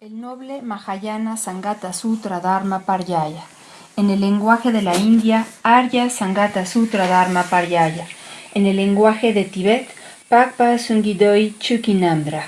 El noble Mahayana Sangata Sutra Dharma Paryaya. En el lenguaje de la India, Arya Sangata Sutra Dharma Paryaya. En el lenguaje de Tibet, Pakpa Sungidoi Chukinamdraj.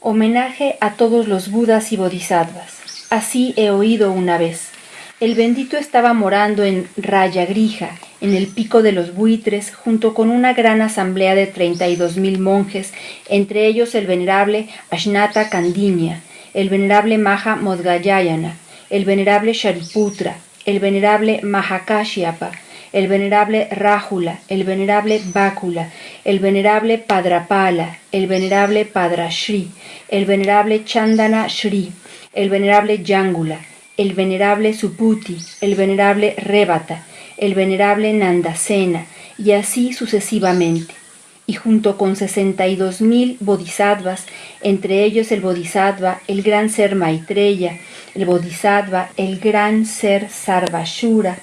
Homenaje a todos los Budas y Bodhisattvas. Así he oído una vez. El bendito estaba morando en Rayagrija, en el pico de los buitres, junto con una gran asamblea de treinta y dos mil monjes, entre ellos el venerable Ashnata Kandinya, el venerable Maha Modgayayana, el venerable Shariputra, el venerable Mahakashyapa, el venerable Rájula, el venerable Bácula, el venerable Padrapala, el venerable Padrashri, el venerable Chandana Shri, el venerable Yangula, el venerable Suputi, el venerable Rebata, el venerable Nandasena, y así sucesivamente y junto con sesenta y dos mil bodhisattvas, entre ellos el bodhisattva, el gran ser Maitreya, el bodhisattva, el gran ser Sarvashura,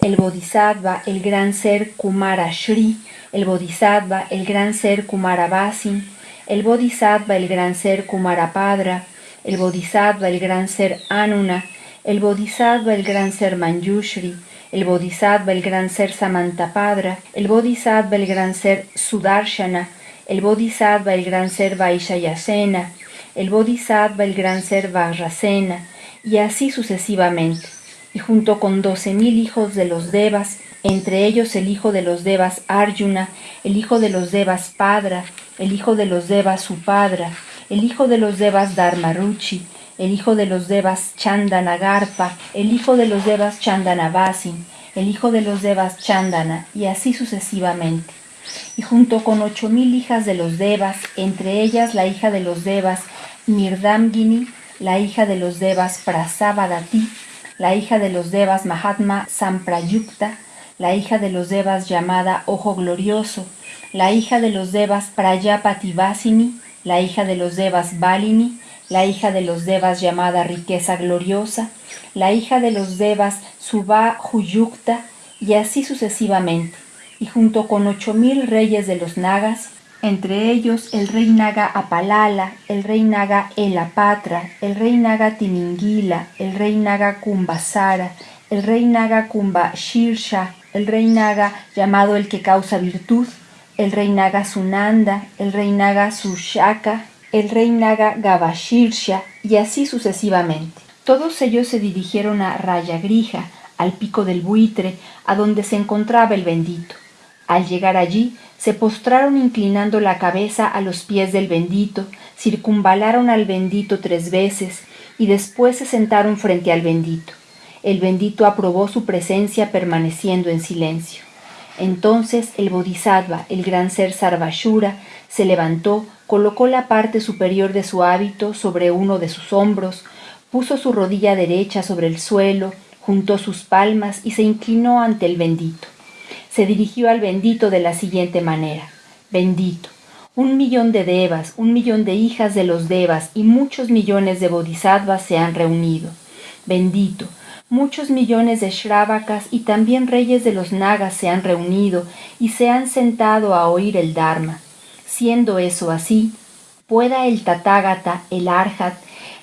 el bodhisattva, el gran ser Kumarashri, el bodhisattva, el gran ser Kumaravasin, el bodhisattva, el gran ser Kumarapadra, el bodhisattva, el gran ser Anuna, el bodhisattva, el gran ser Manjushri, el Bodhisattva, el gran ser Samantapadra, el Bodhisattva, el gran ser Sudarshana, el Bodhisattva, el gran ser Vaishayasena, el Bodhisattva, el gran ser Vajrasena, y así sucesivamente. Y junto con doce mil hijos de los Devas, entre ellos el hijo de los Devas Arjuna, el hijo de los Devas Padra, el hijo de los Devas Supadra, el hijo de los Devas Dharmaruchi, el hijo de los devas Chandanagarpa, el hijo de los devas Chandanavasin, el hijo de los devas Chandana, y así sucesivamente. Y junto con ocho mil hijas de los devas, entre ellas la hija de los devas Mirdamgini, la hija de los devas Prasavadati, la hija de los devas Mahatma Samprayukta, la hija de los devas llamada Ojo Glorioso, la hija de los devas Prayapativasini, la hija de los devas Balini, la hija de los devas llamada riqueza gloriosa, la hija de los devas Subha Huyukta, y así sucesivamente, y junto con ocho mil reyes de los nagas, entre ellos el rey naga Apalala, el rey naga Elapatra, el rey naga Tiningila, el rey naga Kumbasara, el rey naga Kumbashirsha, el rey naga llamado el que causa virtud, el rey naga Sunanda, el rey naga Sushaka, el rey Naga Gavashirsha y así sucesivamente. Todos ellos se dirigieron a Rayagrija, al pico del buitre, a donde se encontraba el bendito. Al llegar allí, se postraron inclinando la cabeza a los pies del bendito, circunvalaron al bendito tres veces y después se sentaron frente al bendito. El bendito aprobó su presencia permaneciendo en silencio. Entonces el Bodhisattva, el gran ser Sarvashura, se levantó, colocó la parte superior de su hábito sobre uno de sus hombros, puso su rodilla derecha sobre el suelo, juntó sus palmas y se inclinó ante el bendito. Se dirigió al bendito de la siguiente manera. Bendito, un millón de devas, un millón de hijas de los devas y muchos millones de bodhisattvas se han reunido. Bendito, muchos millones de shravakas y también reyes de los nagas se han reunido y se han sentado a oír el Dharma. Siendo eso así, pueda el Tathagata, el Arhat,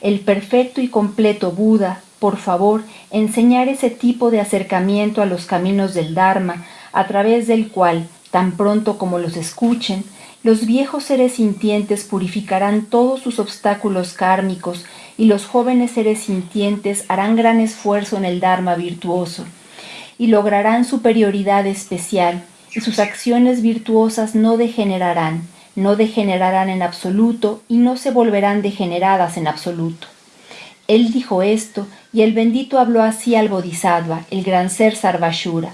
el perfecto y completo Buda, por favor, enseñar ese tipo de acercamiento a los caminos del Dharma, a través del cual, tan pronto como los escuchen, los viejos seres sintientes purificarán todos sus obstáculos kármicos y los jóvenes seres sintientes harán gran esfuerzo en el Dharma virtuoso y lograrán superioridad especial y sus acciones virtuosas no degenerarán, no degenerarán en absoluto y no se volverán degeneradas en absoluto. Él dijo esto y el bendito habló así al Bodhisattva, el gran ser Sarvashura.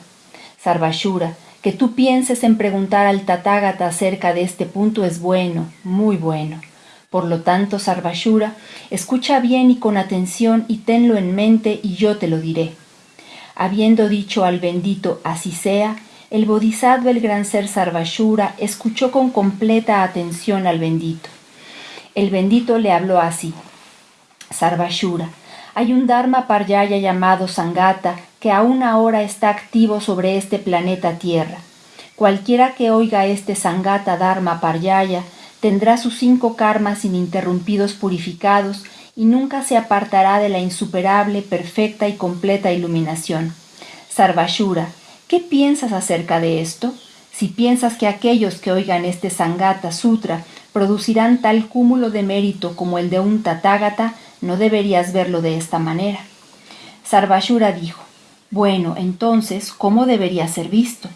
Sarvashura, que tú pienses en preguntar al Tathagata acerca de este punto es bueno, muy bueno. Por lo tanto, Sarvashura, escucha bien y con atención y tenlo en mente y yo te lo diré. Habiendo dicho al bendito así sea, el bodhisattva, el gran ser Sarvashura, escuchó con completa atención al bendito. El bendito le habló así. Sarvashura, hay un Dharma Paryaya llamado Sangata que aún ahora está activo sobre este planeta Tierra. Cualquiera que oiga este Sangata Dharma Paryaya tendrá sus cinco karmas ininterrumpidos purificados y nunca se apartará de la insuperable, perfecta y completa iluminación. Sarvashura, ¿qué piensas acerca de esto? Si piensas que aquellos que oigan este Sangata Sutra producirán tal cúmulo de mérito como el de un Tathagata, no deberías verlo de esta manera. Sarvashura dijo, bueno, entonces, ¿cómo debería ser visto?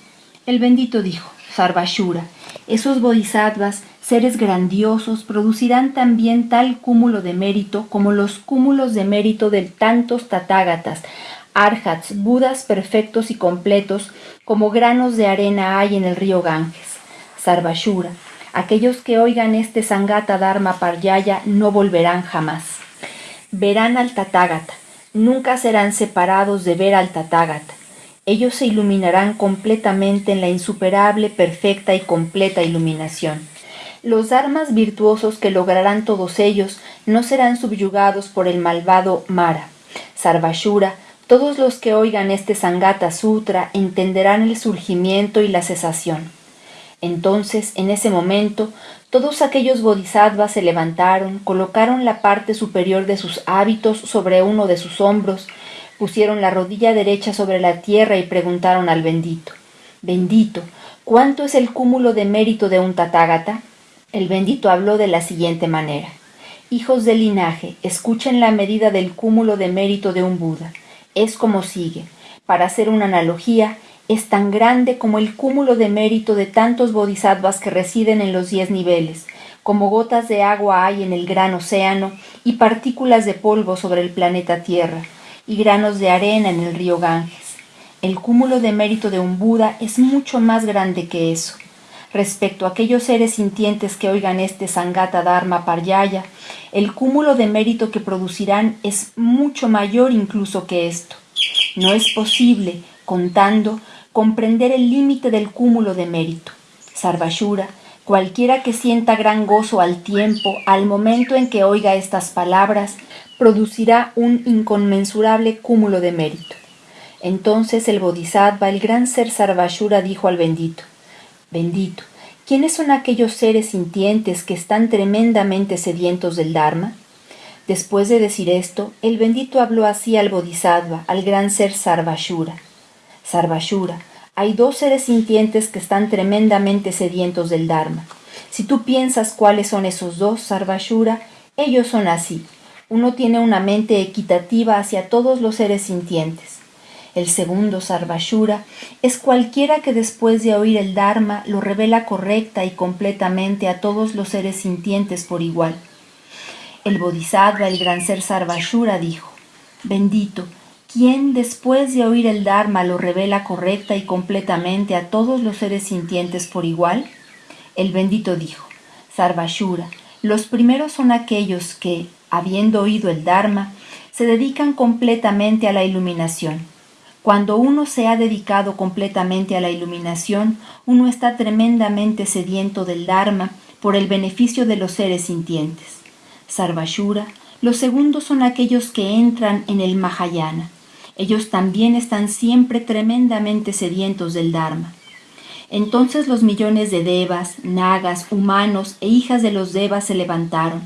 El bendito dijo, Sarvashura, esos bodhisattvas, seres grandiosos, producirán también tal cúmulo de mérito como los cúmulos de mérito de tantos tatágatas, arhats, budas perfectos y completos, como granos de arena hay en el río Ganges. Sarvashura, aquellos que oigan este Sangata Dharma Paryaya no volverán jamás. Verán al Tathagata, nunca serán separados de ver al Tathagata. Ellos se iluminarán completamente en la insuperable, perfecta y completa iluminación. Los dharmas virtuosos que lograrán todos ellos no serán subyugados por el malvado Mara. Sarvashura, todos los que oigan este Sangata Sutra entenderán el surgimiento y la cesación. Entonces, en ese momento, todos aquellos bodhisattvas se levantaron, colocaron la parte superior de sus hábitos sobre uno de sus hombros, pusieron la rodilla derecha sobre la tierra y preguntaron al bendito, Bendito, ¿cuánto es el cúmulo de mérito de un tatágata? El bendito habló de la siguiente manera. Hijos del linaje, escuchen la medida del cúmulo de mérito de un Buda. Es como sigue. Para hacer una analogía, es tan grande como el cúmulo de mérito de tantos bodhisattvas que residen en los diez niveles, como gotas de agua hay en el gran océano y partículas de polvo sobre el planeta Tierra, y granos de arena en el río Ganges. El cúmulo de mérito de un Buda es mucho más grande que eso. Respecto a aquellos seres sintientes que oigan este Sangata Dharma Paryaya, el cúmulo de mérito que producirán es mucho mayor incluso que esto. No es posible, contando, comprender el límite del cúmulo de mérito. Sarvashura, cualquiera que sienta gran gozo al tiempo, al momento en que oiga estas palabras, producirá un inconmensurable cúmulo de mérito. Entonces el Bodhisattva, el gran ser Sarvashura, dijo al bendito, Bendito, ¿quiénes son aquellos seres sintientes que están tremendamente sedientos del Dharma? Después de decir esto, el bendito habló así al Bodhisattva, al gran ser Sarvashura. Sarvashura, hay dos seres sintientes que están tremendamente sedientos del Dharma. Si tú piensas cuáles son esos dos, Sarvashura, ellos son así. Uno tiene una mente equitativa hacia todos los seres sintientes. El segundo, Sarvashura, es cualquiera que después de oír el Dharma lo revela correcta y completamente a todos los seres sintientes por igual. El Bodhisattva, el gran ser Sarvashura, dijo, Bendito, ¿Quién después de oír el Dharma lo revela correcta y completamente a todos los seres sintientes por igual? El bendito dijo, Sarvashura, los primeros son aquellos que, habiendo oído el Dharma, se dedican completamente a la iluminación. Cuando uno se ha dedicado completamente a la iluminación, uno está tremendamente sediento del Dharma por el beneficio de los seres sintientes. Sarvashura, los segundos son aquellos que entran en el Mahayana. Ellos también están siempre tremendamente sedientos del Dharma. Entonces los millones de devas, nagas, humanos e hijas de los devas se levantaron,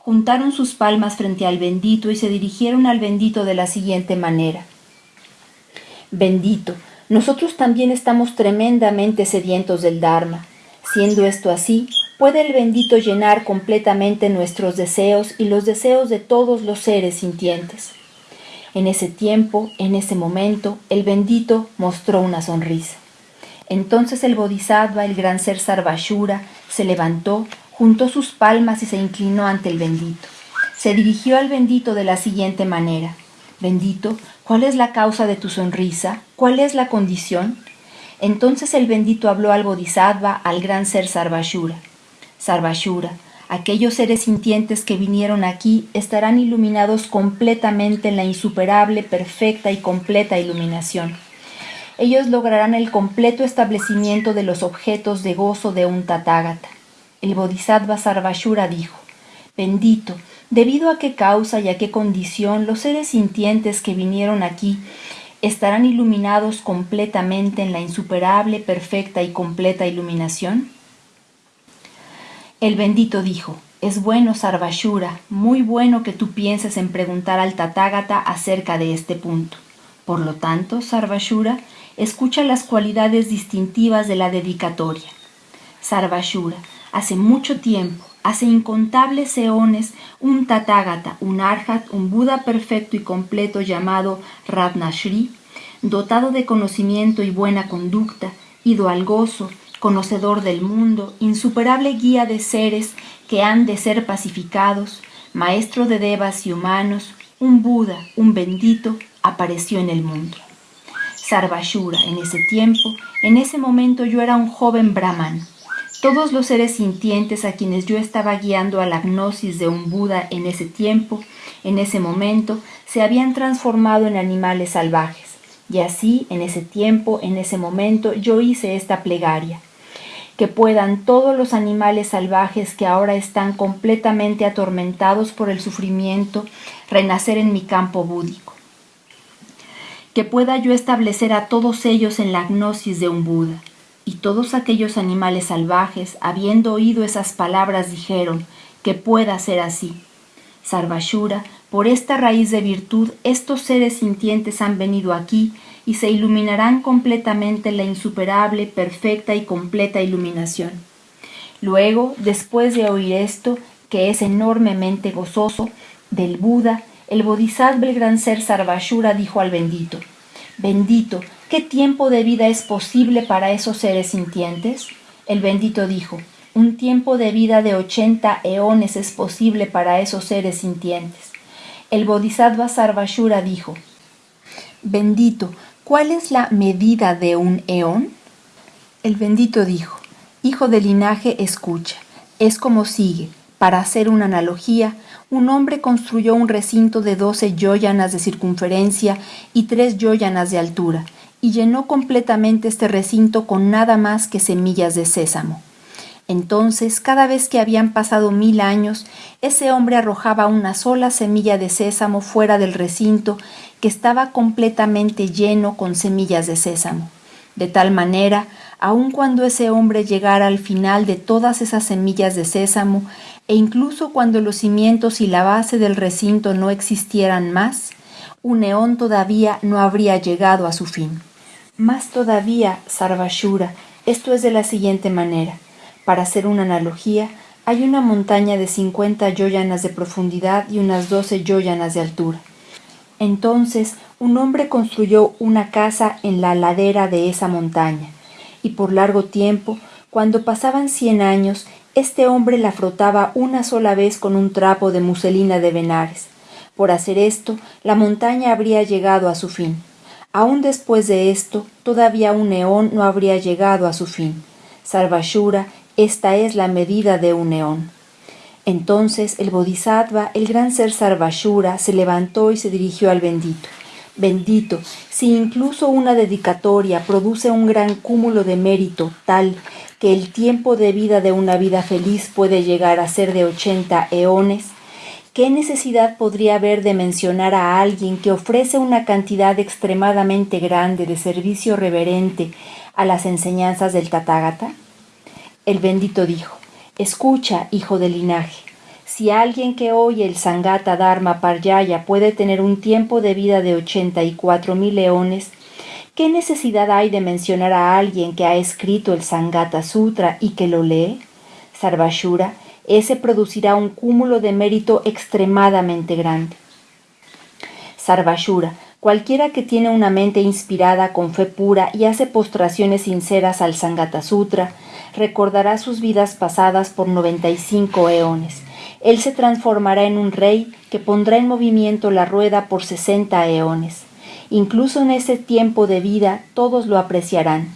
juntaron sus palmas frente al bendito y se dirigieron al bendito de la siguiente manera. Bendito, nosotros también estamos tremendamente sedientos del Dharma. Siendo esto así, puede el bendito llenar completamente nuestros deseos y los deseos de todos los seres sintientes. En ese tiempo, en ese momento, el bendito mostró una sonrisa. Entonces el Bodhisattva, el gran ser Sarvashura, se levantó, juntó sus palmas y se inclinó ante el bendito. Se dirigió al bendito de la siguiente manera. Bendito, ¿cuál es la causa de tu sonrisa? ¿Cuál es la condición? Entonces el bendito habló al Bodhisattva, al gran ser Sarvashura. Sarvashura, Aquellos seres sintientes que vinieron aquí estarán iluminados completamente en la insuperable, perfecta y completa iluminación. Ellos lograrán el completo establecimiento de los objetos de gozo de un Tathagata. El Bodhisattva Sarvashura dijo, Bendito, debido a qué causa y a qué condición los seres sintientes que vinieron aquí estarán iluminados completamente en la insuperable, perfecta y completa iluminación? El bendito dijo, Es bueno, Sarvashura, muy bueno que tú pienses en preguntar al Tathagata acerca de este punto. Por lo tanto, Sarvashura, escucha las cualidades distintivas de la dedicatoria. Sarvashura, hace mucho tiempo, hace incontables eones, un Tathagata, un Arhat, un Buda perfecto y completo llamado Ratnashri, dotado de conocimiento y buena conducta, ido al gozo, conocedor del mundo, insuperable guía de seres que han de ser pacificados, maestro de devas y humanos, un Buda, un bendito, apareció en el mundo. Sarvashura, en ese tiempo, en ese momento yo era un joven brahman. Todos los seres sintientes a quienes yo estaba guiando a la gnosis de un Buda en ese tiempo, en ese momento, se habían transformado en animales salvajes. Y así, en ese tiempo, en ese momento, yo hice esta plegaria. Que puedan todos los animales salvajes que ahora están completamente atormentados por el sufrimiento renacer en mi campo búdico. Que pueda yo establecer a todos ellos en la gnosis de un Buda. Y todos aquellos animales salvajes, habiendo oído esas palabras, dijeron, que pueda ser así. Sarvashura por esta raíz de virtud, estos seres sintientes han venido aquí y se iluminarán completamente la insuperable, perfecta y completa iluminación. Luego, después de oír esto, que es enormemente gozoso, del Buda, el Bodhisattva, el gran ser Sarvashura, dijo al bendito, Bendito, ¿qué tiempo de vida es posible para esos seres sintientes? El bendito dijo, un tiempo de vida de ochenta eones es posible para esos seres sintientes. El Bodhisattva Sarvashura dijo, Bendito, ¿cuál es la medida de un eón? El bendito dijo, Hijo de linaje, escucha. Es como sigue. Para hacer una analogía, un hombre construyó un recinto de doce yoyanas de circunferencia y tres yoyanas de altura, y llenó completamente este recinto con nada más que semillas de sésamo. Entonces, cada vez que habían pasado mil años, ese hombre arrojaba una sola semilla de sésamo fuera del recinto que estaba completamente lleno con semillas de sésamo. De tal manera, aun cuando ese hombre llegara al final de todas esas semillas de sésamo, e incluso cuando los cimientos y la base del recinto no existieran más, un neón todavía no habría llegado a su fin. Más todavía, Sarvashura, esto es de la siguiente manera. Para hacer una analogía, hay una montaña de 50 yoyanas de profundidad y unas 12 yoyanas de altura. Entonces un hombre construyó una casa en la ladera de esa montaña, y por largo tiempo, cuando pasaban cien años, este hombre la frotaba una sola vez con un trapo de muselina de venares. Por hacer esto, la montaña habría llegado a su fin. Aún después de esto, todavía un neón no habría llegado a su fin. Sarvashura esta es la medida de un neón. Entonces el Bodhisattva, el gran ser Sarvashura, se levantó y se dirigió al bendito. Bendito, si incluso una dedicatoria produce un gran cúmulo de mérito tal que el tiempo de vida de una vida feliz puede llegar a ser de ochenta eones, ¿qué necesidad podría haber de mencionar a alguien que ofrece una cantidad extremadamente grande de servicio reverente a las enseñanzas del Tathagata? El bendito dijo, Escucha, hijo del linaje, si alguien que oye el Sangata Dharma Paryaya puede tener un tiempo de vida de ochenta y cuatro mil leones, ¿qué necesidad hay de mencionar a alguien que ha escrito el Sangata Sutra y que lo lee? Sarvashura, ese producirá un cúmulo de mérito extremadamente grande. Sarvashura, Cualquiera que tiene una mente inspirada con fe pura y hace postraciones sinceras al Sangata Sutra, recordará sus vidas pasadas por 95 eones. Él se transformará en un rey que pondrá en movimiento la rueda por 60 eones. Incluso en ese tiempo de vida todos lo apreciarán.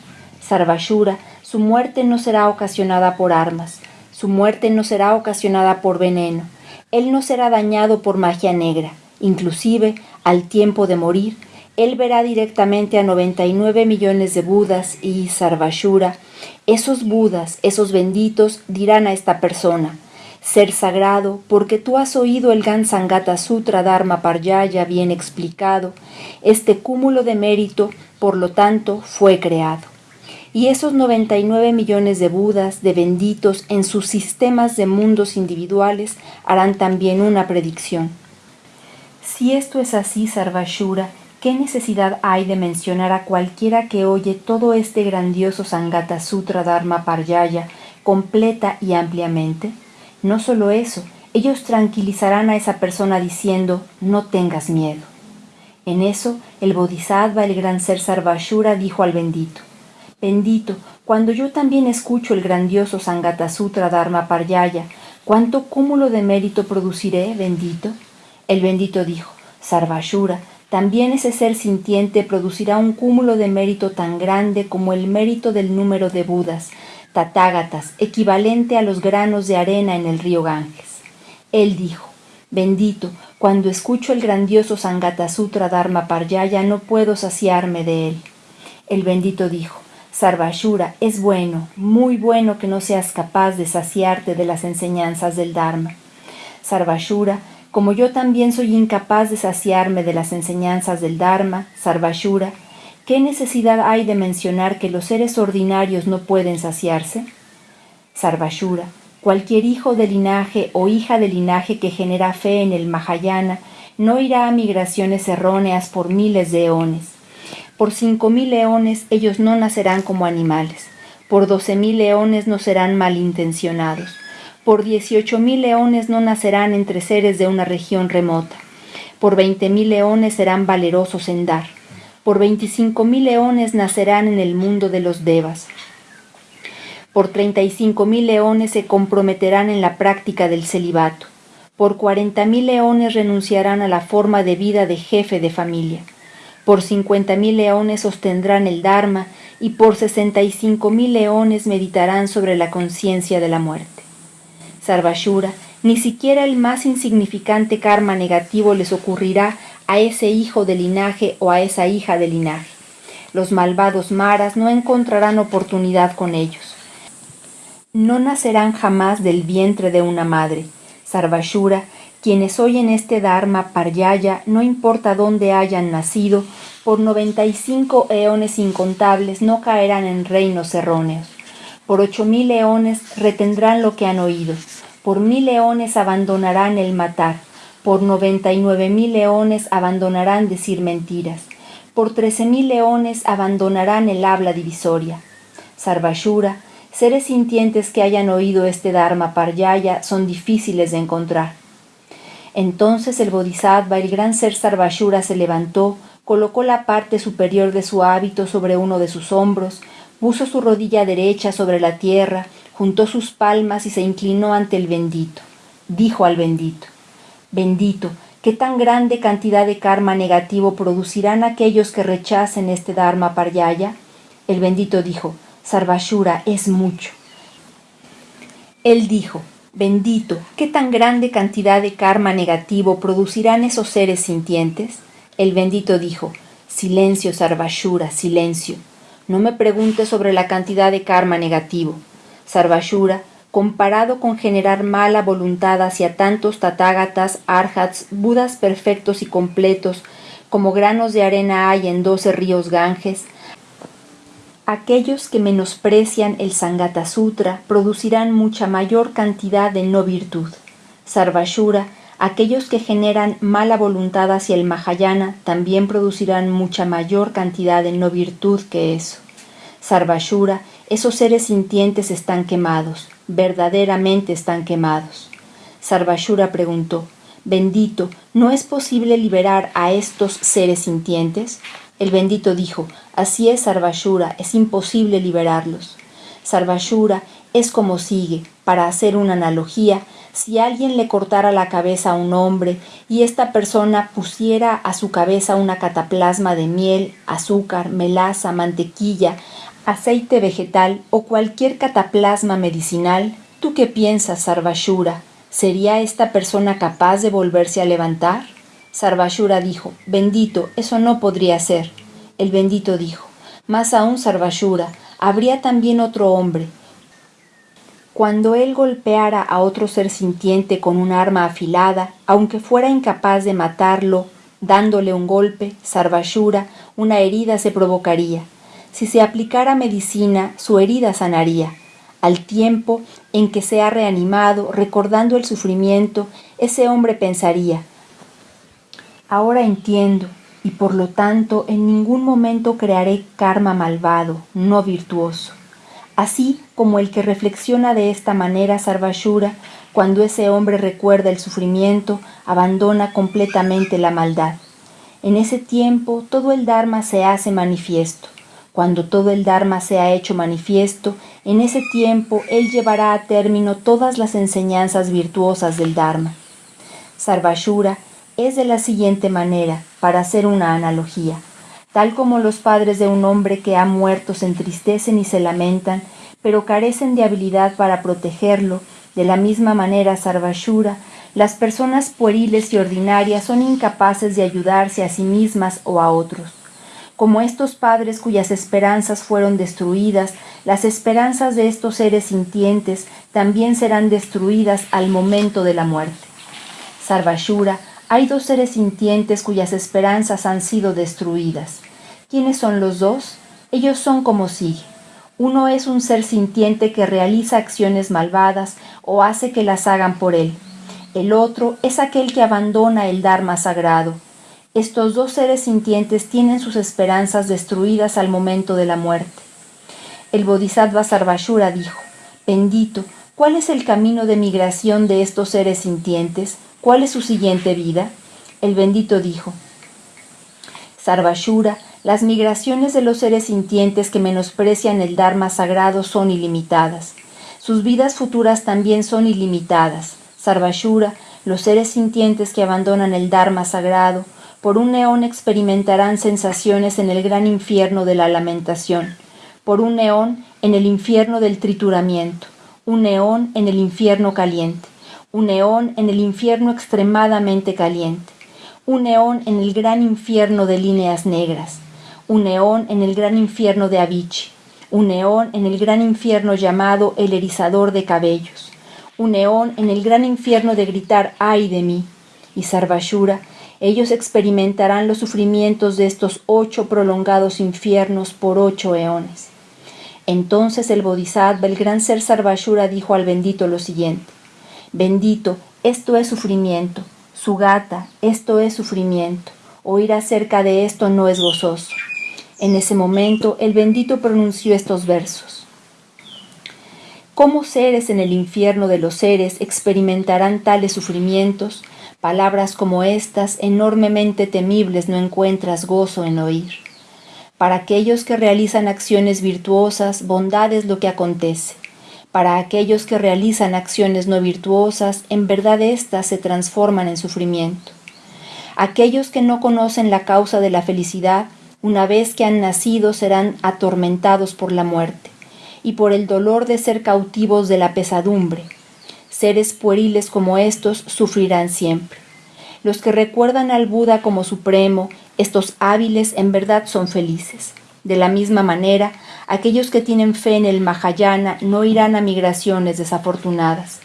Sarvashura, su muerte no será ocasionada por armas, su muerte no será ocasionada por veneno, él no será dañado por magia negra, inclusive al tiempo de morir, él verá directamente a 99 millones de Budas y Sarvashura. Esos Budas, esos benditos, dirán a esta persona, ser sagrado, porque tú has oído el Gansangata Sutra Dharma Paryaya bien explicado, este cúmulo de mérito, por lo tanto, fue creado. Y esos 99 millones de Budas, de benditos, en sus sistemas de mundos individuales, harán también una predicción. Si esto es así, Sarvashura, ¿qué necesidad hay de mencionar a cualquiera que oye todo este grandioso Sangata Sutra Dharma Paryaya completa y ampliamente? No solo eso, ellos tranquilizarán a esa persona diciendo, no tengas miedo. En eso, el Bodhisattva, el gran ser Sarvashura, dijo al bendito, Bendito, cuando yo también escucho el grandioso Sangata Sutra Dharma Paryaya, ¿cuánto cúmulo de mérito produciré, bendito? El bendito dijo, Sarvashura, también ese ser sintiente producirá un cúmulo de mérito tan grande como el mérito del número de Budas, tatágatas, equivalente a los granos de arena en el río Ganges. Él dijo, Bendito, cuando escucho el grandioso Sangata Sutra Dharma Paryaya no puedo saciarme de él. El bendito dijo, Sarvashura, es bueno, muy bueno que no seas capaz de saciarte de las enseñanzas del Dharma. Sarvashura, como yo también soy incapaz de saciarme de las enseñanzas del Dharma, Sarvashura, ¿qué necesidad hay de mencionar que los seres ordinarios no pueden saciarse? Sarvashura, cualquier hijo de linaje o hija de linaje que genera fe en el Mahayana no irá a migraciones erróneas por miles de eones por cinco mil leones ellos no nacerán como animales, por doce mil leones no serán malintencionados, por dieciocho mil leones no nacerán entre seres de una región remota, por veinte mil leones serán valerosos en dar, por veinticinco mil leones nacerán en el mundo de los devas, por treinta y cinco mil leones se comprometerán en la práctica del celibato, por cuarenta mil leones renunciarán a la forma de vida de jefe de familia, por cincuenta mil leones sostendrán el Dharma y por sesenta y cinco mil leones meditarán sobre la conciencia de la muerte. Sarvashura, ni siquiera el más insignificante karma negativo les ocurrirá a ese hijo de linaje o a esa hija de linaje. Los malvados maras no encontrarán oportunidad con ellos. No nacerán jamás del vientre de una madre. Sarvashura, quienes oyen este Dharma Paryaya, no importa dónde hayan nacido, por noventa y cinco eones incontables no caerán en reinos erróneos. Por ocho mil eones retendrán lo que han oído. Por mil leones abandonarán el matar. Por noventa y nueve mil leones abandonarán decir mentiras. Por trece mil leones abandonarán el habla divisoria. Sarvashura, seres sintientes que hayan oído este Dharma Paryaya son difíciles de encontrar entonces el Bodhisattva, el gran ser Sarvashura, se levantó, colocó la parte superior de su hábito sobre uno de sus hombros, puso su rodilla derecha sobre la tierra, juntó sus palmas y se inclinó ante el bendito. Dijo al bendito, Bendito, ¿qué tan grande cantidad de karma negativo producirán aquellos que rechacen este Dharma Paryaya? El bendito dijo, Sarvashura es mucho. Él dijo, Bendito, ¿qué tan grande cantidad de karma negativo producirán esos seres sintientes? El bendito dijo, Silencio, Sarvashura, silencio. No me preguntes sobre la cantidad de karma negativo. Sarvashura, comparado con generar mala voluntad hacia tantos tatágatas, arhats, budas perfectos y completos, como granos de arena hay en doce ríos Ganges, Aquellos que menosprecian el Sangata Sutra producirán mucha mayor cantidad de no virtud. Sarvashura, aquellos que generan mala voluntad hacia el Mahayana también producirán mucha mayor cantidad de no virtud que eso. Sarvashura, esos seres sintientes están quemados, verdaderamente están quemados. Sarvashura preguntó, Bendito, ¿no es posible liberar a estos seres sintientes? El bendito dijo, Así es Sarvashura, es imposible liberarlos. Sarvashura es como sigue, para hacer una analogía, si alguien le cortara la cabeza a un hombre y esta persona pusiera a su cabeza una cataplasma de miel, azúcar, melaza, mantequilla, aceite vegetal o cualquier cataplasma medicinal, ¿tú qué piensas, Sarvashura? ¿Sería esta persona capaz de volverse a levantar? Sarvashura dijo, bendito, eso no podría ser. El bendito dijo, más aún Sarvashura, habría también otro hombre. Cuando él golpeara a otro ser sintiente con un arma afilada, aunque fuera incapaz de matarlo, dándole un golpe, Sarvashura, una herida se provocaría. Si se aplicara medicina, su herida sanaría. Al tiempo en que se ha reanimado, recordando el sufrimiento, ese hombre pensaría, ahora entiendo, y por lo tanto en ningún momento crearé karma malvado, no virtuoso. Así como el que reflexiona de esta manera Sarvashura, cuando ese hombre recuerda el sufrimiento, abandona completamente la maldad. En ese tiempo todo el Dharma se hace manifiesto. Cuando todo el Dharma se ha hecho manifiesto, en ese tiempo él llevará a término todas las enseñanzas virtuosas del Dharma. Sarvashura es de la siguiente manera, para hacer una analogía. Tal como los padres de un hombre que ha muerto se entristecen y se lamentan, pero carecen de habilidad para protegerlo, de la misma manera Sarvashura, las personas pueriles y ordinarias son incapaces de ayudarse a sí mismas o a otros. Como estos padres cuyas esperanzas fueron destruidas, las esperanzas de estos seres sintientes también serán destruidas al momento de la muerte. Sarvashura hay dos seres sintientes cuyas esperanzas han sido destruidas. ¿Quiénes son los dos? Ellos son como sigue. Uno es un ser sintiente que realiza acciones malvadas o hace que las hagan por él. El otro es aquel que abandona el Dharma sagrado. Estos dos seres sintientes tienen sus esperanzas destruidas al momento de la muerte. El Bodhisattva Sarvashura dijo, Bendito, ¿cuál es el camino de migración de estos seres sintientes? ¿Cuál es su siguiente vida? El bendito dijo, Sarvashura, las migraciones de los seres sintientes que menosprecian el Dharma sagrado son ilimitadas. Sus vidas futuras también son ilimitadas. Sarvashura, los seres sintientes que abandonan el Dharma sagrado, por un neón experimentarán sensaciones en el gran infierno de la lamentación, por un neón en el infierno del trituramiento, un neón en el infierno caliente un neón en el infierno extremadamente caliente, un neón en el gran infierno de líneas negras, un neón en el gran infierno de Avicii, un neón en el gran infierno llamado el erizador de cabellos, un neón en el gran infierno de gritar ay de mí, y Sarvashura, ellos experimentarán los sufrimientos de estos ocho prolongados infiernos por ocho eones. Entonces el Bodhisattva, el gran ser Sarvashura, dijo al bendito lo siguiente, Bendito, esto es sufrimiento. Su gata, esto es sufrimiento. Oír acerca de esto no es gozoso. En ese momento el bendito pronunció estos versos. ¿Cómo seres en el infierno de los seres experimentarán tales sufrimientos? Palabras como estas, enormemente temibles, no encuentras gozo en oír. Para aquellos que realizan acciones virtuosas, bondad es lo que acontece. Para aquellos que realizan acciones no virtuosas, en verdad éstas se transforman en sufrimiento. Aquellos que no conocen la causa de la felicidad, una vez que han nacido serán atormentados por la muerte y por el dolor de ser cautivos de la pesadumbre. Seres pueriles como estos sufrirán siempre. Los que recuerdan al Buda como supremo, estos hábiles en verdad son felices. De la misma manera, aquellos que tienen fe en el Mahayana no irán a migraciones desafortunadas.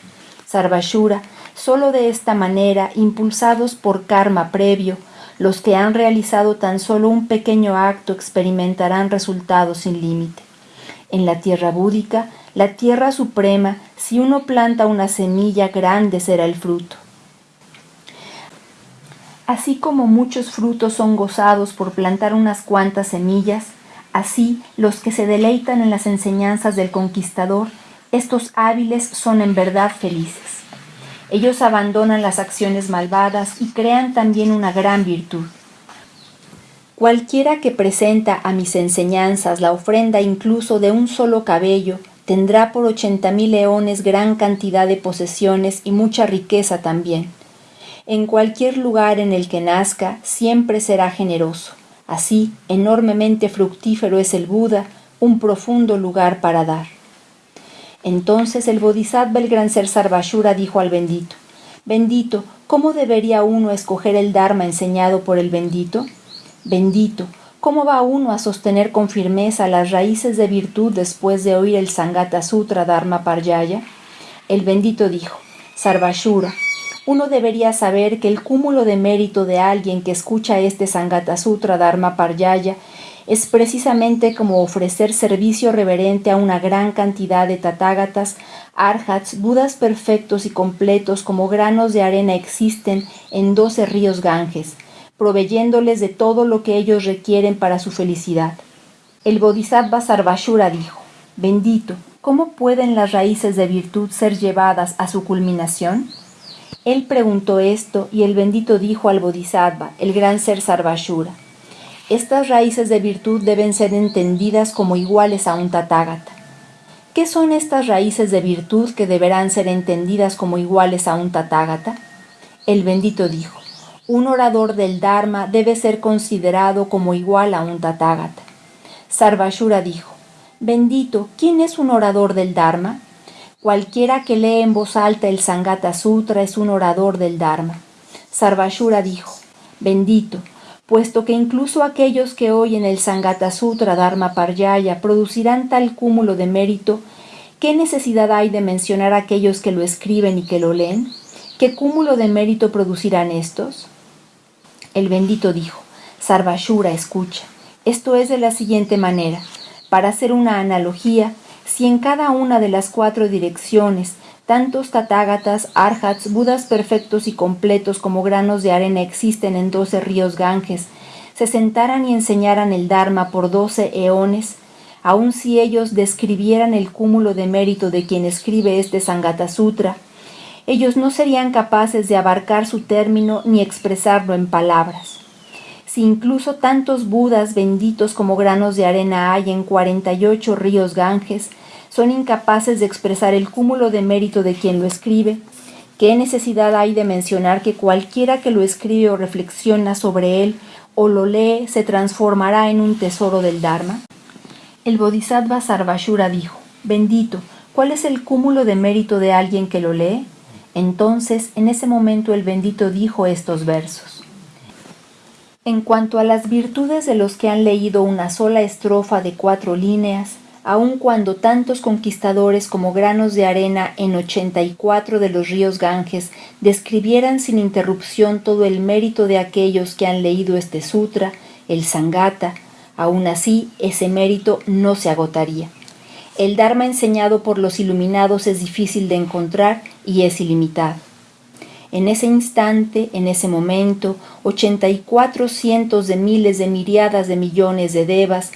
Sarvashura, solo de esta manera, impulsados por karma previo, los que han realizado tan solo un pequeño acto experimentarán resultados sin límite. En la tierra búdica, la tierra suprema, si uno planta una semilla grande será el fruto. Así como muchos frutos son gozados por plantar unas cuantas semillas, Así, los que se deleitan en las enseñanzas del conquistador, estos hábiles son en verdad felices. Ellos abandonan las acciones malvadas y crean también una gran virtud. Cualquiera que presenta a mis enseñanzas la ofrenda incluso de un solo cabello, tendrá por ochenta mil leones gran cantidad de posesiones y mucha riqueza también. En cualquier lugar en el que nazca, siempre será generoso. Así, enormemente fructífero es el Buda, un profundo lugar para dar. Entonces el Bodhisattva, el gran ser Sarvashura, dijo al bendito, Bendito, ¿cómo debería uno escoger el Dharma enseñado por el bendito? Bendito, ¿cómo va uno a sostener con firmeza las raíces de virtud después de oír el Sangata Sutra Dharma Parjaya? El bendito dijo, Sarvashura, uno debería saber que el cúmulo de mérito de alguien que escucha este Sangata Sutra Dharma Parjaya es precisamente como ofrecer servicio reverente a una gran cantidad de tatágatas, arhats, budas perfectos y completos como granos de arena existen en doce ríos Ganges, proveyéndoles de todo lo que ellos requieren para su felicidad. El Bodhisattva Sarvashura dijo, Bendito, ¿cómo pueden las raíces de virtud ser llevadas a su culminación? Él preguntó esto y el bendito dijo al Bodhisattva, el gran ser Sarvashura, estas raíces de virtud deben ser entendidas como iguales a un tatágata. ¿Qué son estas raíces de virtud que deberán ser entendidas como iguales a un tatágata? El bendito dijo, un orador del Dharma debe ser considerado como igual a un tatágata. Sarvashura dijo, Bendito, ¿quién es un orador del Dharma? Cualquiera que lee en voz alta el Sangata Sutra es un orador del Dharma. Sarvashura dijo, bendito, puesto que incluso aquellos que oyen el Sangata Sutra Dharma Paryaya producirán tal cúmulo de mérito, ¿qué necesidad hay de mencionar a aquellos que lo escriben y que lo leen? ¿Qué cúmulo de mérito producirán estos? El bendito dijo, Sarvashura, escucha, esto es de la siguiente manera. Para hacer una analogía, si en cada una de las cuatro direcciones tantos tatágatas, arhats, budas perfectos y completos como granos de arena existen en doce ríos Ganges, se sentaran y enseñaran el Dharma por doce eones, aun si ellos describieran el cúmulo de mérito de quien escribe este Sangata Sutra, ellos no serían capaces de abarcar su término ni expresarlo en palabras. Si incluso tantos Budas benditos como granos de arena hay en cuarenta y ocho ríos Ganges, son incapaces de expresar el cúmulo de mérito de quien lo escribe, ¿qué necesidad hay de mencionar que cualquiera que lo escribe o reflexiona sobre él o lo lee se transformará en un tesoro del Dharma? El Bodhisattva Sarvashura dijo, Bendito, ¿cuál es el cúmulo de mérito de alguien que lo lee? Entonces, en ese momento el bendito dijo estos versos. En cuanto a las virtudes de los que han leído una sola estrofa de cuatro líneas, aun cuando tantos conquistadores como granos de arena en ochenta y cuatro de los ríos Ganges describieran sin interrupción todo el mérito de aquellos que han leído este sutra, el Sangata, aun así ese mérito no se agotaría. El Dharma enseñado por los iluminados es difícil de encontrar y es ilimitado. En ese instante, en ese momento, ochenta y cuatro cientos de miles de miriadas de millones de devas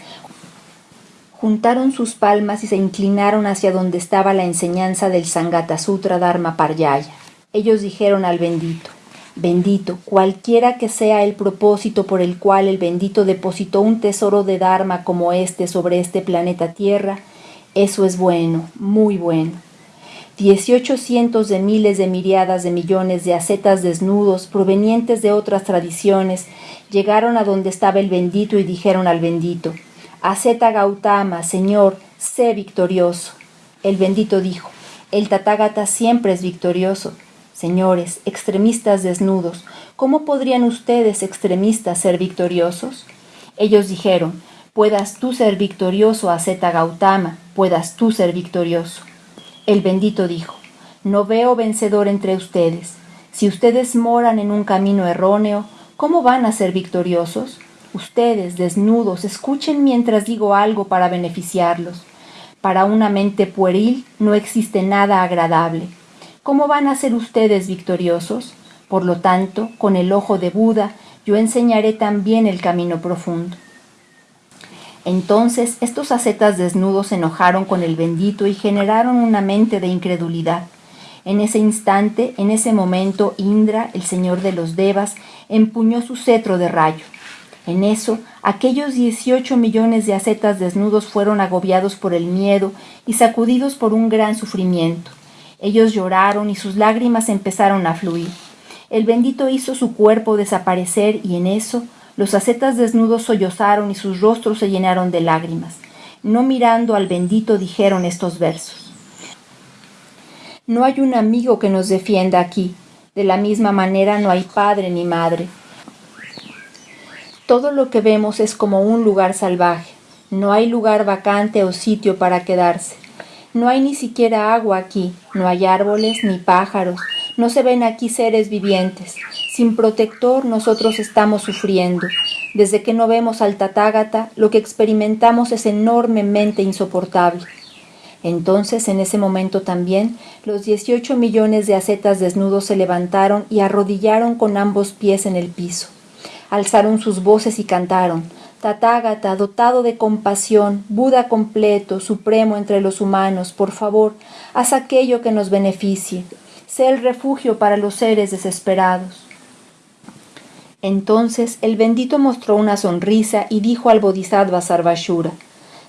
juntaron sus palmas y se inclinaron hacia donde estaba la enseñanza del Sangata Sutra Dharma Paryaya. Ellos dijeron al bendito, Bendito, cualquiera que sea el propósito por el cual el bendito depositó un tesoro de Dharma como este sobre este planeta Tierra, eso es bueno, muy bueno. Dieciocho cientos de miles de miriadas de millones de ascetas desnudos provenientes de otras tradiciones llegaron a donde estaba el bendito y dijeron al bendito, Aseta Gautama, Señor, sé victorioso. El bendito dijo, el Tathagata siempre es victorioso. Señores, extremistas desnudos, ¿cómo podrían ustedes extremistas ser victoriosos? Ellos dijeron, puedas tú ser victorioso, Aseta Gautama, puedas tú ser victorioso. El bendito dijo, no veo vencedor entre ustedes. Si ustedes moran en un camino erróneo, ¿cómo van a ser victoriosos? Ustedes, desnudos, escuchen mientras digo algo para beneficiarlos. Para una mente pueril no existe nada agradable. ¿Cómo van a ser ustedes victoriosos? Por lo tanto, con el ojo de Buda, yo enseñaré también el camino profundo. Entonces estos ascetas desnudos se enojaron con el bendito y generaron una mente de incredulidad. En ese instante, en ese momento, Indra, el señor de los Devas, empuñó su cetro de rayo. En eso, aquellos 18 millones de ascetas desnudos fueron agobiados por el miedo y sacudidos por un gran sufrimiento. Ellos lloraron y sus lágrimas empezaron a fluir. El bendito hizo su cuerpo desaparecer y en eso los ascetas desnudos sollozaron y sus rostros se llenaron de lágrimas. No mirando al bendito dijeron estos versos. No hay un amigo que nos defienda aquí. De la misma manera no hay padre ni madre. Todo lo que vemos es como un lugar salvaje. No hay lugar vacante o sitio para quedarse. No hay ni siquiera agua aquí, no hay árboles ni pájaros, no se ven aquí seres vivientes. Sin protector nosotros estamos sufriendo. Desde que no vemos al Tatágata, lo que experimentamos es enormemente insoportable. Entonces, en ese momento también, los 18 millones de acetas desnudos se levantaron y arrodillaron con ambos pies en el piso. Alzaron sus voces y cantaron, Tatágata, dotado de compasión, Buda completo, supremo entre los humanos, por favor, haz aquello que nos beneficie. Sé el refugio para los seres desesperados. Entonces el bendito mostró una sonrisa y dijo al Bodhisattva Sarvashura,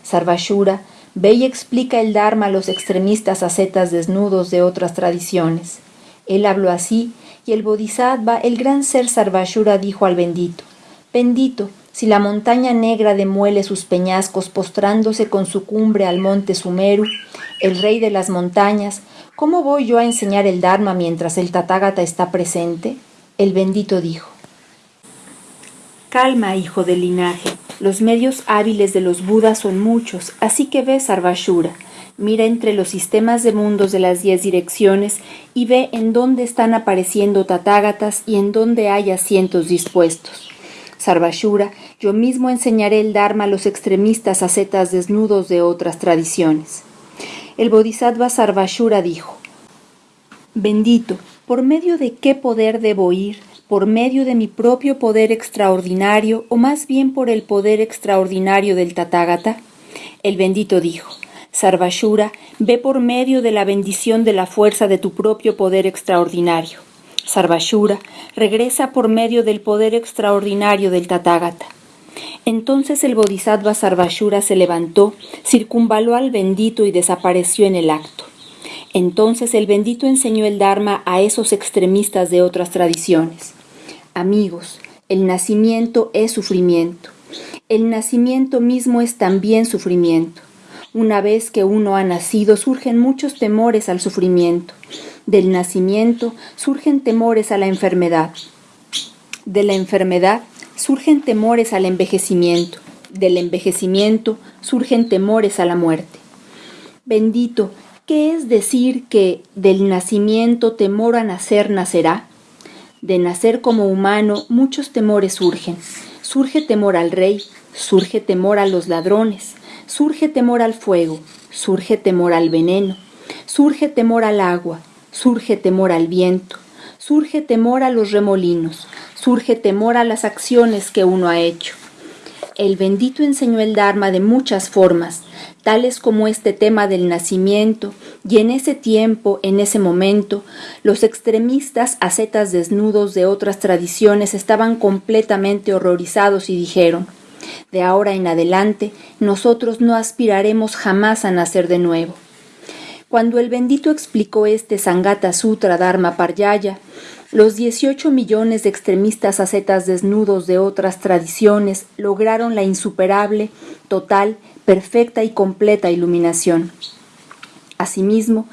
Sarvashura, ve y explica el Dharma a los extremistas ascetas desnudos de otras tradiciones. Él habló así, y el Bodhisattva, el gran ser Sarvashura, dijo al bendito, Bendito, si la montaña negra demuele sus peñascos postrándose con su cumbre al monte Sumeru, el rey de las montañas, ¿cómo voy yo a enseñar el Dharma mientras el Tathagata está presente? El bendito dijo. Calma, hijo del linaje. Los medios hábiles de los Budas son muchos, así que ve Sarvashura. Mira entre los sistemas de mundos de las diez direcciones y ve en dónde están apareciendo tatágatas y en dónde hay asientos dispuestos. Sarvashura, yo mismo enseñaré el Dharma a los extremistas ascetas desnudos de otras tradiciones. El Bodhisattva Sarvashura dijo, Bendito, ¿por medio de qué poder debo ir? ¿Por medio de mi propio poder extraordinario o más bien por el poder extraordinario del Tathagata? El bendito dijo, Sarvashura, ve por medio de la bendición de la fuerza de tu propio poder extraordinario. Sarvashura regresa por medio del poder extraordinario del Tathagata. Entonces el Bodhisattva Sarvashura se levantó, circunvaló al bendito y desapareció en el acto. Entonces el bendito enseñó el Dharma a esos extremistas de otras tradiciones. Amigos, el nacimiento es sufrimiento. El nacimiento mismo es también sufrimiento. Una vez que uno ha nacido surgen muchos temores al sufrimiento. Del nacimiento surgen temores a la enfermedad. De la enfermedad surgen temores al envejecimiento. Del envejecimiento surgen temores a la muerte. Bendito, ¿qué es decir que del nacimiento temor a nacer nacerá? De nacer como humano muchos temores surgen. Surge temor al rey, surge temor a los ladrones, surge temor al fuego, surge temor al veneno, surge temor al agua, surge temor al viento, surge temor a los remolinos, surge temor a las acciones que uno ha hecho. El bendito enseñó el Dharma de muchas formas, tales como este tema del nacimiento, y en ese tiempo, en ese momento, los extremistas ascetas desnudos de otras tradiciones estaban completamente horrorizados y dijeron, de ahora en adelante, nosotros no aspiraremos jamás a nacer de nuevo. Cuando el bendito explicó este Sangata Sutra Dharma Paryaya, los 18 millones de extremistas ascetas desnudos de otras tradiciones lograron la insuperable, total, perfecta y completa iluminación. Asimismo,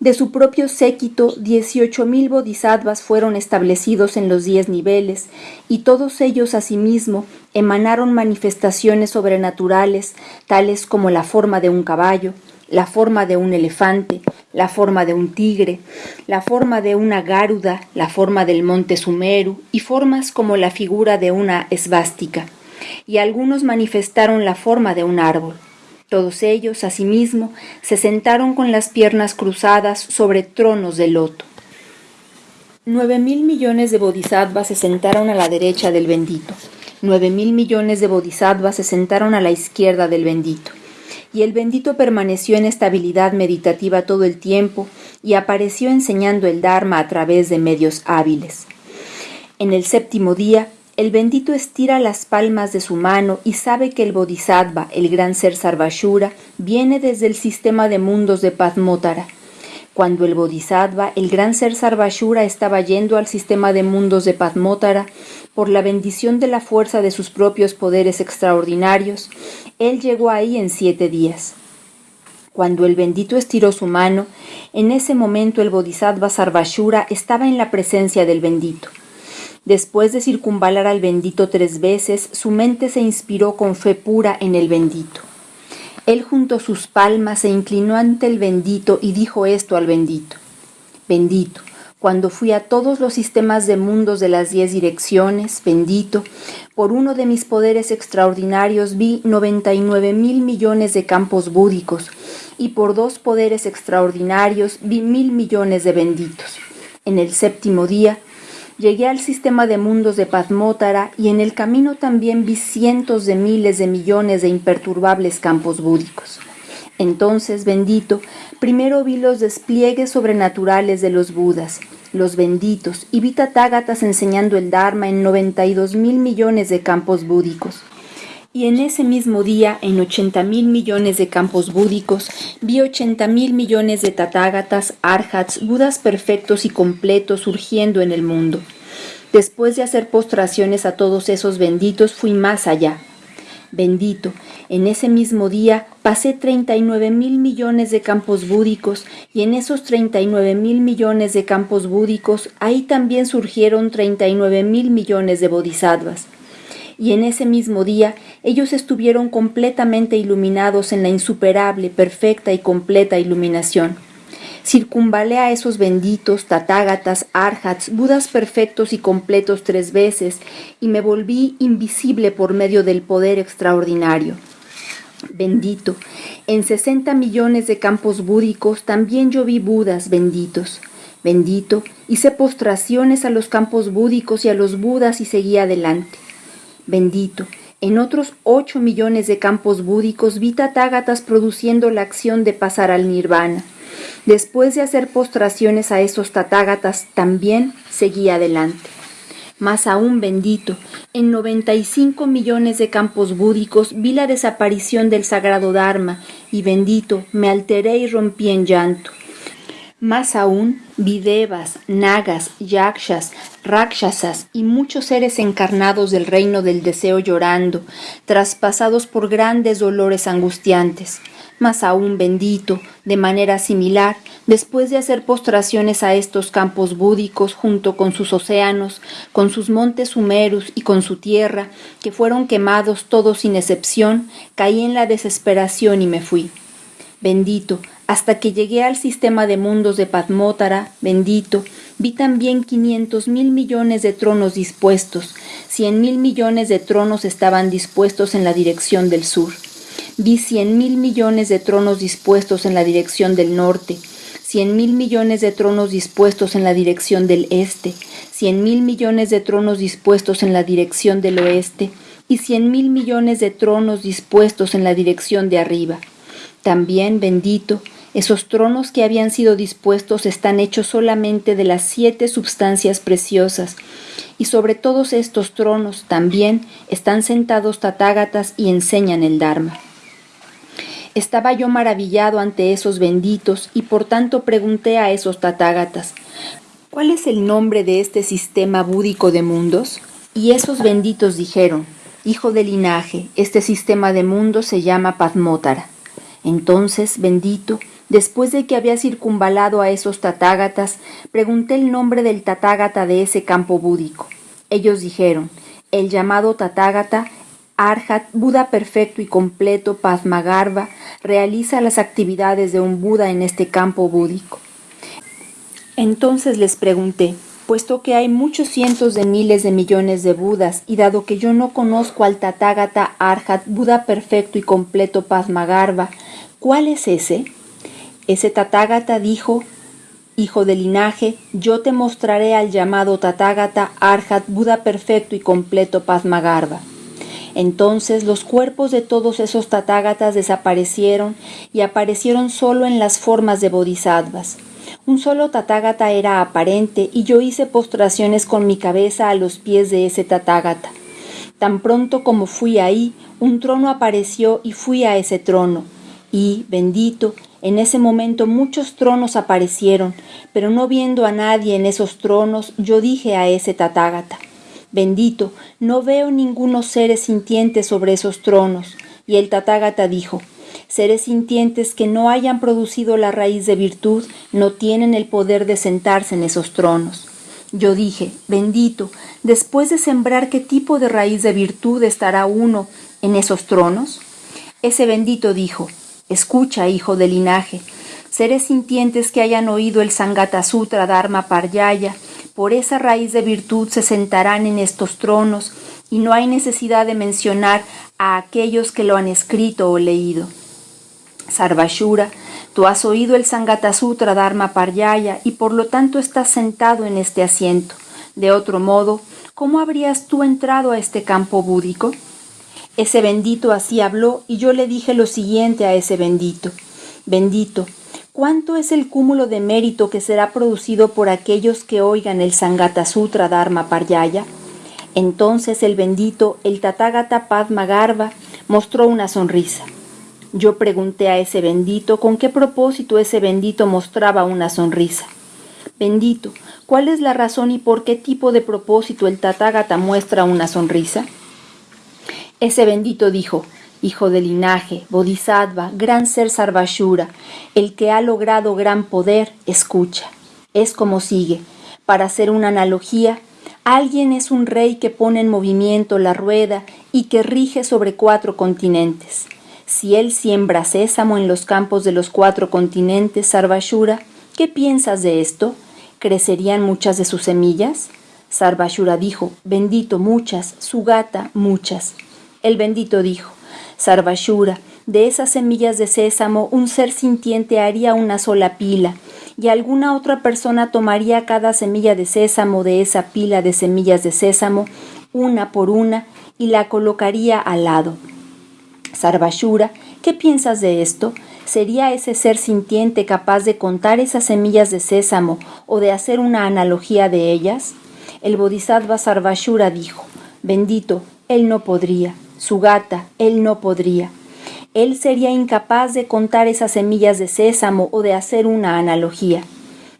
de su propio séquito, dieciocho mil bodhisattvas fueron establecidos en los diez niveles, y todos ellos asimismo emanaron manifestaciones sobrenaturales, tales como la forma de un caballo, la forma de un elefante, la forma de un tigre, la forma de una garuda, la forma del monte Sumeru y formas como la figura de una esvástica. Y algunos manifestaron la forma de un árbol. Todos ellos, asimismo, se sentaron con las piernas cruzadas sobre tronos de loto. Nueve mil millones de bodhisattvas se sentaron a la derecha del bendito. Nueve mil millones de bodhisattvas se sentaron a la izquierda del bendito y el bendito permaneció en estabilidad meditativa todo el tiempo y apareció enseñando el Dharma a través de medios hábiles. En el séptimo día, el bendito estira las palmas de su mano y sabe que el Bodhisattva, el gran ser Sarvashura, viene desde el sistema de mundos de Padmotara. Cuando el Bodhisattva, el gran ser Sarvashura, estaba yendo al sistema de mundos de Padmotara, por la bendición de la fuerza de sus propios poderes extraordinarios, él llegó ahí en siete días. Cuando el bendito estiró su mano, en ese momento el Bodhisattva Sarvashura estaba en la presencia del bendito. Después de circunvalar al bendito tres veces, su mente se inspiró con fe pura en el bendito. Él juntó sus palmas, se inclinó ante el bendito y dijo esto al bendito. Bendito, cuando fui a todos los sistemas de mundos de las diez direcciones, bendito, por uno de mis poderes extraordinarios vi 99 mil millones de campos búdicos, y por dos poderes extraordinarios vi mil millones de benditos. En el séptimo día llegué al sistema de mundos de Padmótara y en el camino también vi cientos de miles de millones de imperturbables campos búdicos. Entonces, bendito, primero vi los despliegues sobrenaturales de los Budas, los benditos, y vi tatágatas enseñando el Dharma en 92 mil millones de campos búdicos. Y en ese mismo día, en 80 mil millones de campos búdicos, vi 80 mil millones de tatágatas, arhats, budas perfectos y completos surgiendo en el mundo. Después de hacer postraciones a todos esos benditos, fui más allá. Bendito, en ese mismo día pasé 39 mil millones de campos búdicos y en esos 39 mil millones de campos búdicos ahí también surgieron 39 mil millones de bodhisattvas. Y en ese mismo día ellos estuvieron completamente iluminados en la insuperable, perfecta y completa iluminación. Circunvalé a esos benditos, tatágatas, arhats, budas perfectos y completos tres veces, y me volví invisible por medio del poder extraordinario. Bendito, en sesenta millones de campos búdicos también yo vi budas benditos. Bendito, hice postraciones a los campos búdicos y a los budas y seguí adelante. Bendito, en otros ocho millones de campos búdicos vi tatágatas produciendo la acción de pasar al nirvana. Después de hacer postraciones a esos tatágatas, también seguí adelante. Más aún bendito, en 95 millones de campos búdicos vi la desaparición del sagrado Dharma, y bendito, me alteré y rompí en llanto. Más aún, vi devas, nagas, yakshas, rakshasas y muchos seres encarnados del reino del deseo llorando, traspasados por grandes dolores angustiantes más aún bendito, de manera similar, después de hacer postraciones a estos campos búdicos junto con sus océanos, con sus montes sumerus y con su tierra, que fueron quemados todos sin excepción, caí en la desesperación y me fui. Bendito, hasta que llegué al sistema de mundos de Padmótara, bendito, vi también quinientos mil millones de tronos dispuestos, cien mil millones de tronos estaban dispuestos en la dirección del sur. Vi cien mil millones de tronos dispuestos en la dirección del norte, cien mil millones de tronos dispuestos en la dirección del este, cien mil millones de tronos dispuestos en la dirección del oeste, y cien mil millones de tronos dispuestos en la dirección de arriba. También, bendito, esos tronos que habían sido dispuestos están hechos solamente de las siete substancias preciosas, y sobre todos estos tronos también están sentados tatágatas y enseñan el Dharma. Estaba yo maravillado ante esos benditos y por tanto pregunté a esos tatágatas, ¿cuál es el nombre de este sistema búdico de mundos? Y esos benditos dijeron, Hijo de linaje, este sistema de mundos se llama Padmótara. Entonces, bendito, después de que había circunvalado a esos tatágatas, pregunté el nombre del tatágata de ese campo búdico. Ellos dijeron, el llamado tatágata Arhat, Buda perfecto y completo, Padmagarva, realiza las actividades de un Buda en este campo búdico. Entonces les pregunté, puesto que hay muchos cientos de miles de millones de Budas, y dado que yo no conozco al Tathagata Arhat, Buda perfecto y completo Padmagarva, ¿cuál es ese? Ese Tathagata dijo, Hijo de linaje, yo te mostraré al llamado Tathagata Arhat, Buda perfecto y completo Padmagarva. Entonces los cuerpos de todos esos tatágatas desaparecieron y aparecieron solo en las formas de bodhisattvas. Un solo tatágata era aparente y yo hice postraciones con mi cabeza a los pies de ese tatágata. Tan pronto como fui ahí, un trono apareció y fui a ese trono. Y, bendito, en ese momento muchos tronos aparecieron, pero no viendo a nadie en esos tronos, yo dije a ese tatágata, Bendito, no veo ningunos seres sintientes sobre esos tronos. Y el Tathagata dijo, seres sintientes que no hayan producido la raíz de virtud no tienen el poder de sentarse en esos tronos. Yo dije, bendito, después de sembrar qué tipo de raíz de virtud estará uno en esos tronos. Ese bendito dijo, escucha, hijo del linaje, seres sintientes que hayan oído el Sangata Sutra Dharma Paryaya, por esa raíz de virtud se sentarán en estos tronos y no hay necesidad de mencionar a aquellos que lo han escrito o leído. Sarvashura, tú has oído el Sangata Sutra Dharma Paryaya y por lo tanto estás sentado en este asiento. De otro modo, ¿cómo habrías tú entrado a este campo búdico? Ese bendito así habló y yo le dije lo siguiente a ese bendito. Bendito, ¿cuánto es el cúmulo de mérito que será producido por aquellos que oigan el Sangata Sutra Dharma Paryaya? Entonces el bendito, el Tathagata Padma Garba, mostró una sonrisa. Yo pregunté a ese bendito con qué propósito ese bendito mostraba una sonrisa. Bendito, ¿cuál es la razón y por qué tipo de propósito el Tathagata muestra una sonrisa? Ese bendito dijo, hijo de linaje, Bodhisattva, gran ser Sarvashura, el que ha logrado gran poder, escucha. Es como sigue. Para hacer una analogía, alguien es un rey que pone en movimiento la rueda y que rige sobre cuatro continentes. Si él siembra sésamo en los campos de los cuatro continentes, Sarvashura, ¿qué piensas de esto? ¿Crecerían muchas de sus semillas? Sarvashura dijo, bendito muchas, su gata muchas. El bendito dijo, Sarvashura, de esas semillas de sésamo un ser sintiente haría una sola pila, y alguna otra persona tomaría cada semilla de sésamo de esa pila de semillas de sésamo, una por una, y la colocaría al lado. Sarvashura, ¿qué piensas de esto? ¿Sería ese ser sintiente capaz de contar esas semillas de sésamo o de hacer una analogía de ellas? El Bodhisattva Sarvashura dijo, bendito, él no podría, su gata, él no podría. Él sería incapaz de contar esas semillas de sésamo o de hacer una analogía.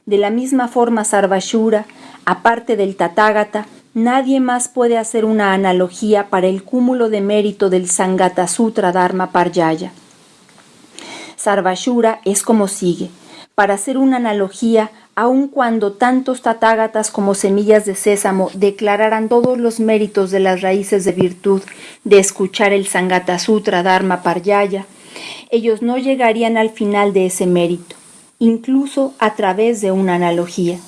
De la misma forma Sarvashura, aparte del Tathagata, Nadie más puede hacer una analogía para el cúmulo de mérito del Sangata Sutra Dharma Paryaya. Sarvashura es como sigue. Para hacer una analogía, aun cuando tantos tatágatas como semillas de sésamo declararan todos los méritos de las raíces de virtud de escuchar el Sangata Sutra Dharma Paryaya, ellos no llegarían al final de ese mérito, incluso a través de una analogía.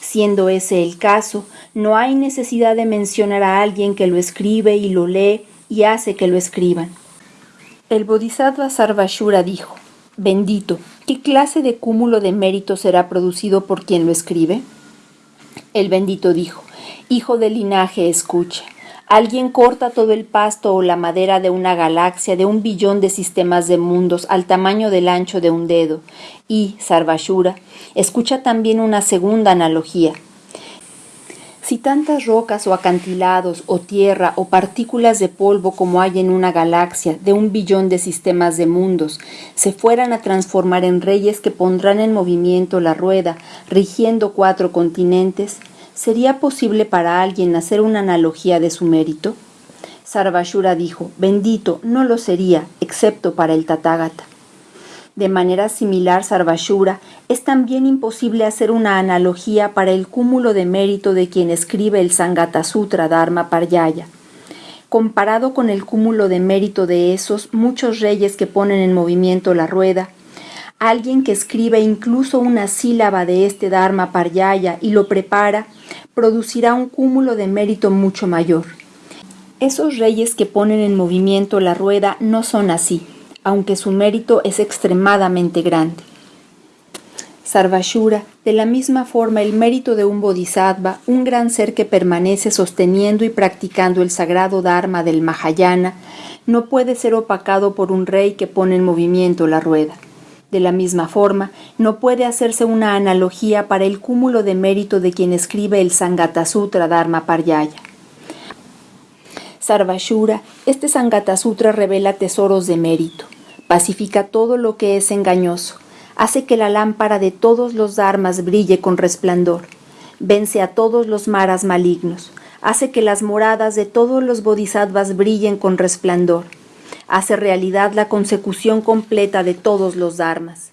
Siendo ese el caso, no hay necesidad de mencionar a alguien que lo escribe y lo lee y hace que lo escriban. El Bodhisattva Sarvashura dijo, Bendito, ¿qué clase de cúmulo de mérito será producido por quien lo escribe? El bendito dijo, Hijo del linaje, escucha. Alguien corta todo el pasto o la madera de una galaxia de un billón de sistemas de mundos al tamaño del ancho de un dedo. Y, Sarvashura, escucha también una segunda analogía. Si tantas rocas o acantilados o tierra o partículas de polvo como hay en una galaxia de un billón de sistemas de mundos se fueran a transformar en reyes que pondrán en movimiento la rueda, rigiendo cuatro continentes, ¿sería posible para alguien hacer una analogía de su mérito? Sarvashura dijo, bendito, no lo sería, excepto para el Tathagata. De manera similar, Sarvashura, es también imposible hacer una analogía para el cúmulo de mérito de quien escribe el Sangata Sutra Dharma Paryaya. Comparado con el cúmulo de mérito de esos muchos reyes que ponen en movimiento la rueda, alguien que escribe incluso una sílaba de este Dharma Paryaya y lo prepara, producirá un cúmulo de mérito mucho mayor. Esos reyes que ponen en movimiento la rueda no son así aunque su mérito es extremadamente grande. Sarvashura, de la misma forma el mérito de un bodhisattva, un gran ser que permanece sosteniendo y practicando el sagrado dharma del Mahayana, no puede ser opacado por un rey que pone en movimiento la rueda. De la misma forma, no puede hacerse una analogía para el cúmulo de mérito de quien escribe el Sangata Sutra Dharma Paryaya. Sarvashura, este Sangata Sutra revela tesoros de mérito, pacifica todo lo que es engañoso, hace que la lámpara de todos los dharmas brille con resplandor, vence a todos los maras malignos, hace que las moradas de todos los bodhisattvas brillen con resplandor, hace realidad la consecución completa de todos los dharmas.